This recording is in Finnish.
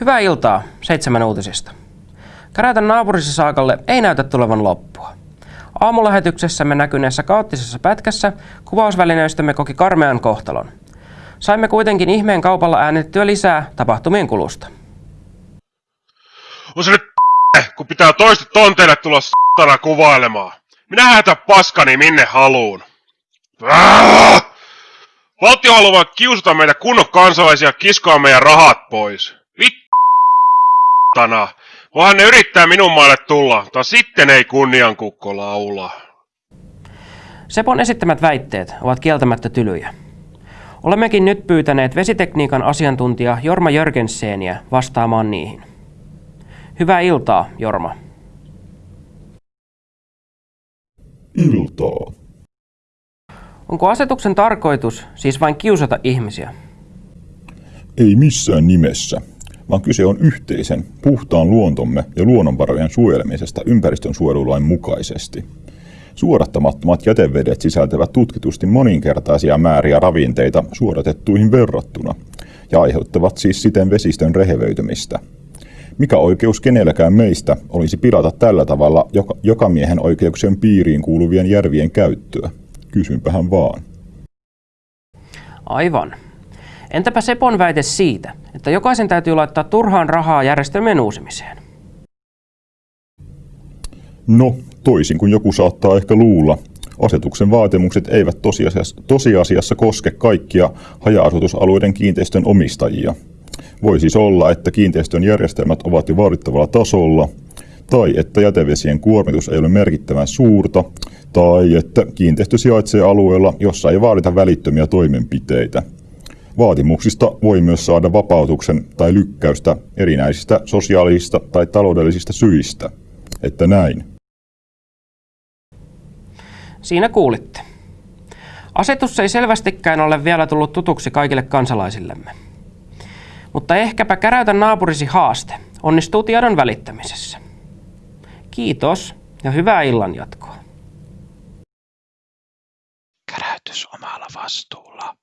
Hyvää iltaa, seitsemän uutisista. Käräytän naapurisi saakalle ei näytä tulevan loppua. Aamulähetyksessämme näkyneessä kaoottisessa pätkässä kuvausvälineistömme koki karmean kohtalon. Saimme kuitenkin ihmeen kaupalla äänitettyä lisää tapahtumien kulusta. On se nyt kun pitää toista tonteille tulla s**tana kuvailemaan. Minä hätä paskani minne haluun. Valtio haluaa kiusata meitä kunnon kansalaisia kiskoa meidän rahat pois. Vittana. Voihan ne yrittää minun maalle tulla, tai sitten ei kunniankukko laula. Sepon esittämät väitteet ovat kieltämättä tylyjä. Olemmekin nyt pyytäneet vesitekniikan asiantuntija Jorma Jörgenseniä vastaamaan niihin. Hyvää iltaa, Jorma. Iltaa. Onko asetuksen tarkoitus siis vain kiusata ihmisiä? Ei missään nimessä, vaan kyse on yhteisen, puhtaan luontomme ja luonnonvarojen suojelemisesta ympäristön suojelulain mukaisesti. Suorattamattomat jätevedet sisältävät tutkitusti moninkertaisia määriä ravinteita suodatettuihin verrattuna ja aiheuttavat siis siten vesistön rehevöitymistä. Mikä oikeus kenelläkään meistä olisi pilata tällä tavalla joka, joka miehen oikeuksien piiriin kuuluvien järvien käyttöä? Kysynpähän vaan. Aivan. Entäpä Sepon väite siitä, että jokaisen täytyy laittaa turhaan rahaa järjestelmien uusimiseen? No, toisin kuin joku saattaa ehkä luulla, asetuksen vaatimukset eivät tosiasiassa, tosiasiassa koske kaikkia haja-asutusalueiden kiinteistön omistajia. Voi siis olla, että kiinteistön järjestelmät ovat jo vaadittavalla tasolla, tai että jätevesien kuormitus ei ole merkittävän suurta, tai että kiinteistö sijaitsee alueella, jossa ei vaadita välittömiä toimenpiteitä. Vaatimuksista voi myös saada vapautuksen tai lykkäystä erinäisistä sosiaalisista tai taloudellisista syistä. Että näin. Siinä kuulitte. Asetus ei selvästikään ole vielä tullut tutuksi kaikille kansalaisillemme. Mutta ehkäpä käräytä naapurisi haaste onnistuu tiedon välittämisessä. Kiitos ja hyvää illan jatkoa. Käräytys omalla vastuulla.